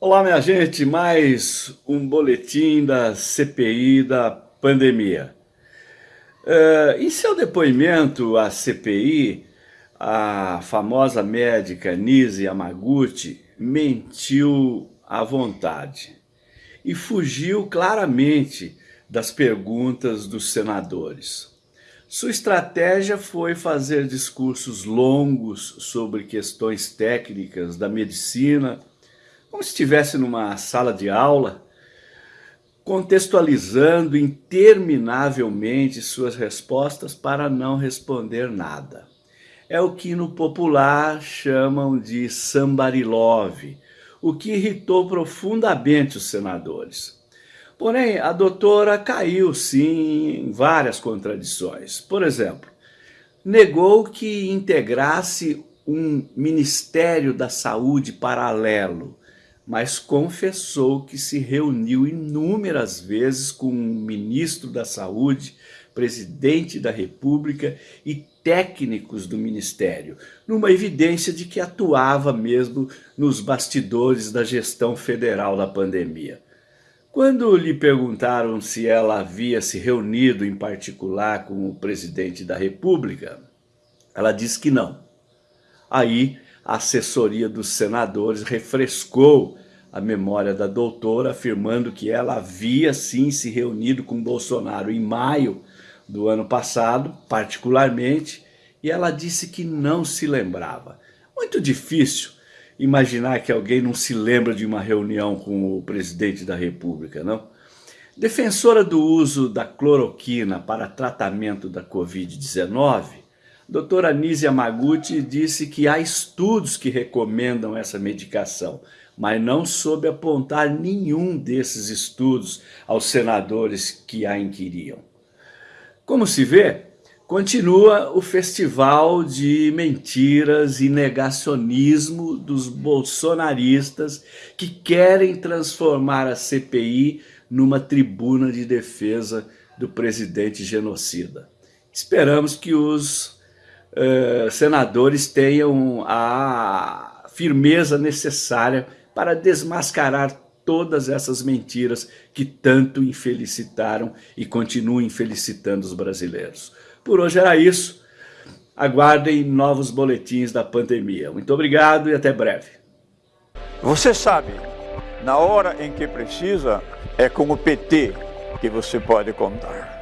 Olá, minha gente, mais um boletim da CPI da pandemia. Uh, em seu depoimento à CPI, a famosa médica Nise Yamaguchi mentiu à vontade e fugiu claramente das perguntas dos senadores. Sua estratégia foi fazer discursos longos sobre questões técnicas da medicina, como se estivesse numa sala de aula, contextualizando interminavelmente suas respostas para não responder nada. É o que no popular chamam de sambarilove, o que irritou profundamente os senadores. Porém, a doutora caiu sim em várias contradições. Por exemplo, negou que integrasse um Ministério da Saúde paralelo, mas confessou que se reuniu inúmeras vezes com o ministro da Saúde, presidente da República e técnicos do Ministério, numa evidência de que atuava mesmo nos bastidores da gestão federal da pandemia. Quando lhe perguntaram se ela havia se reunido em particular com o presidente da República, ela disse que não. Aí a assessoria dos senadores refrescou a memória da doutora, afirmando que ela havia sim se reunido com Bolsonaro em maio do ano passado, particularmente, e ela disse que não se lembrava. Muito difícil imaginar que alguém não se lembra de uma reunião com o presidente da república, não? Defensora do uso da cloroquina para tratamento da Covid-19, doutora Nízia Maguchi disse que há estudos que recomendam essa medicação, mas não soube apontar nenhum desses estudos aos senadores que a inquiriam. Como se vê, Continua o festival de mentiras e negacionismo dos bolsonaristas que querem transformar a CPI numa tribuna de defesa do presidente genocida. Esperamos que os uh, senadores tenham a firmeza necessária para desmascarar todas essas mentiras que tanto infelicitaram e continuam infelicitando os brasileiros. Por hoje era isso. Aguardem novos boletins da pandemia. Muito obrigado e até breve. Você sabe, na hora em que precisa, é com o PT que você pode contar.